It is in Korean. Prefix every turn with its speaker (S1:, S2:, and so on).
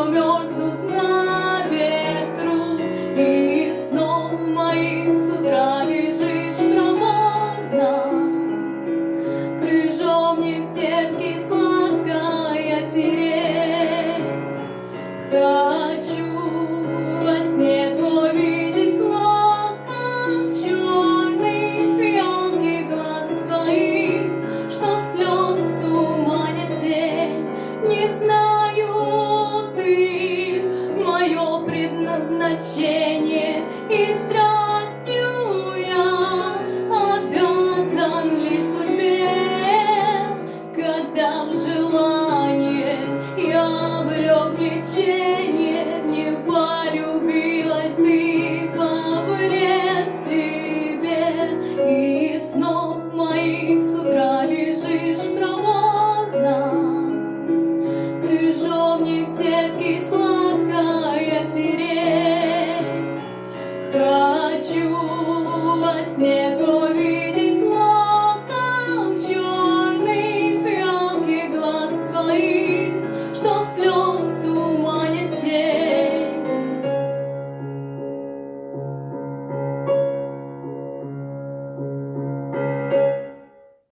S1: то мерзнут на облачение.